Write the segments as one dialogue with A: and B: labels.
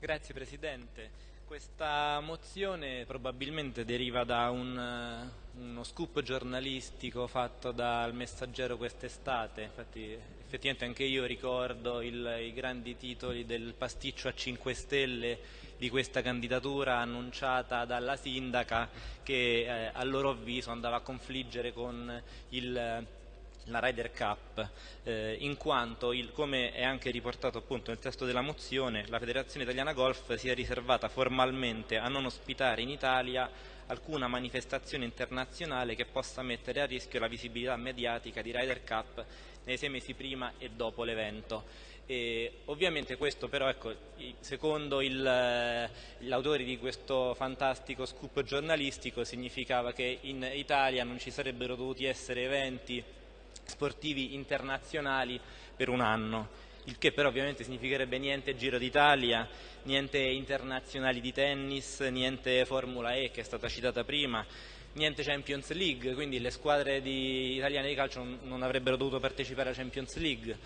A: Grazie Presidente. Questa mozione probabilmente deriva da un, eh, uno scoop giornalistico fatto dal Messaggero quest'estate, infatti effettivamente anche io ricordo il, i grandi titoli del pasticcio a 5 Stelle di questa candidatura annunciata dalla sindaca che eh, a loro avviso andava a confliggere con il la Ryder Cup, eh, in quanto, il, come è anche riportato appunto nel testo della mozione, la Federazione Italiana Golf si è riservata formalmente a non ospitare in Italia alcuna manifestazione internazionale che possa mettere a rischio la visibilità mediatica di Ryder Cup nei sei mesi prima e dopo l'evento. ovviamente questo però, ecco, secondo gli autori di questo fantastico scoop giornalistico, significava che in Italia non ci sarebbero dovuti essere eventi sportivi internazionali per un anno il che però ovviamente significherebbe niente Giro d'Italia, niente internazionali di tennis, niente Formula E che è stata citata prima, niente Champions League, quindi le squadre di, italiane di calcio non, avrebbero dovuto partecipare alla Champions League.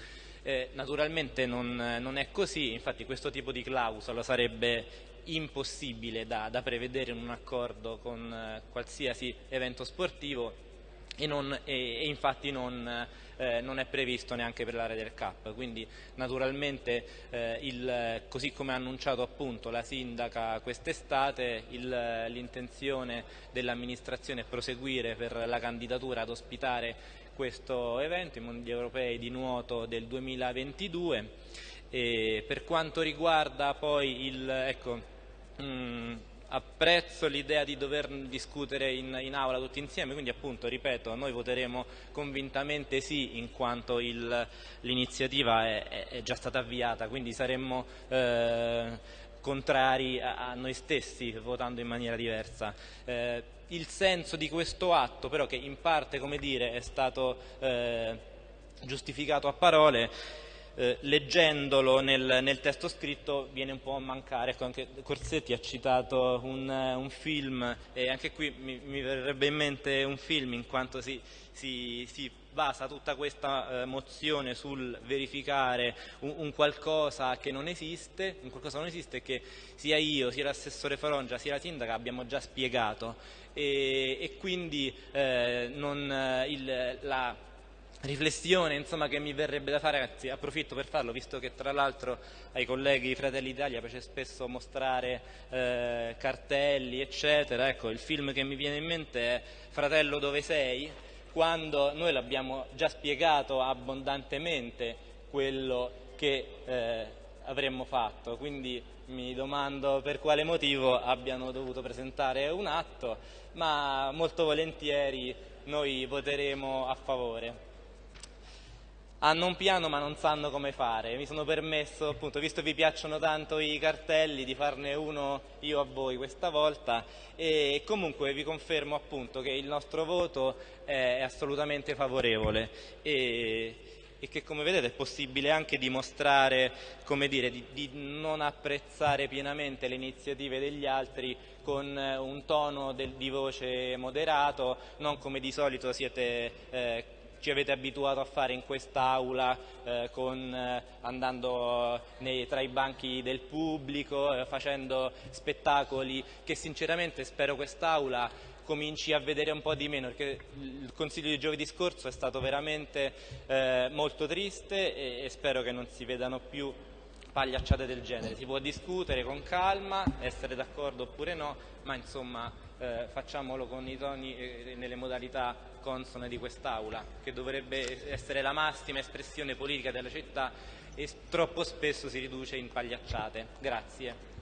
A: Eh, naturalmente non, non, è così, infatti questo tipo di clausola sarebbe impossibile da, da prevedere in un accordo con eh, qualsiasi evento sportivo e, non, e, e infatti non, eh, non, è previsto neanche per l'area del CAP, quindi naturalmente eh, il, così come ha annunciato appunto la sindaca quest'estate l'intenzione dell'amministrazione è proseguire per la candidatura ad ospitare questo evento, i Mondiali Europei di nuoto del 2022 e per quanto riguarda poi il, ecco, mh, mm, apprezzo l'idea di dover discutere in, in, aula tutti insieme, quindi appunto, ripeto, noi voteremo convintamente sì in quanto l'iniziativa è, è, già stata avviata, quindi saremmo eh, contrari a, a, noi stessi votando in maniera diversa. Eh, il senso di questo atto però che in parte, dire, è stato eh, giustificato a parole, eh, leggendolo nel, nel, testo scritto viene un po' a mancare. Ecco, anche Corsetti ha citato un, un film e anche qui mi, mi, verrebbe in mente un film in quanto si, si, si basa tutta questa eh, mozione sul verificare un, un, qualcosa che non esiste, un qualcosa non esiste che sia io, sia l'assessore Farongia, sia la sindaca abbiamo già spiegato e, e quindi eh, non, eh, il, la riflessione insomma, che mi verrebbe da fare, anzi approfitto per farlo, visto che tra l'altro ai colleghi Fratelli d'Italia piace spesso mostrare eh, cartelli, eccetera, ecco, il film che mi viene in mente è Fratello dove sei? Quando noi l'abbiamo già spiegato abbondantemente quello che eh, avremmo fatto, quindi mi domando per quale motivo abbiano dovuto presentare un atto, ma molto volentieri noi voteremo a favore hanno un piano ma non sanno come fare. Mi sono permesso, appunto, visto che vi piacciono tanto i cartelli, di farne uno io a voi questa volta. E comunque vi confermo appunto che il nostro voto è assolutamente favorevole. E, e che come vedete è possibile anche dimostrare, dire, di, di non apprezzare pienamente le iniziative degli altri con un tono del, di voce moderato, non come di solito siete eh, ci avete abituato a fare in quest'aula eh, eh, andando nei, tra i banchi del pubblico, eh, facendo spettacoli che sinceramente spero quest'aula cominci a vedere un po' di meno perché il consiglio di giovedì scorso è stato veramente eh, molto triste e, e spero che non si vedano più pagliacciate del genere. Si può discutere con calma, essere d'accordo oppure no, ma insomma eh, facciamolo con i toni e nelle modalità consone di quest'Aula, che dovrebbe essere la massima espressione politica della città e troppo spesso si riduce in pagliacciate. Grazie.